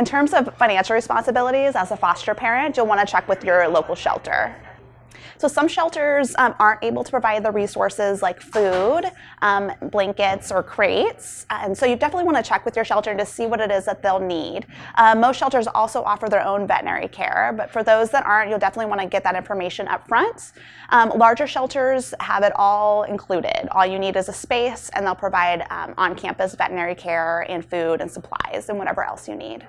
In terms of financial responsibilities as a foster parent, you'll want to check with your local shelter. So some shelters um, aren't able to provide the resources like food, um, blankets, or crates. And so you definitely want to check with your shelter to see what it is that they'll need. Uh, most shelters also offer their own veterinary care, but for those that aren't, you'll definitely want to get that information up front. Um, larger shelters have it all included. All you need is a space, and they'll provide um, on-campus veterinary care and food and supplies and whatever else you need.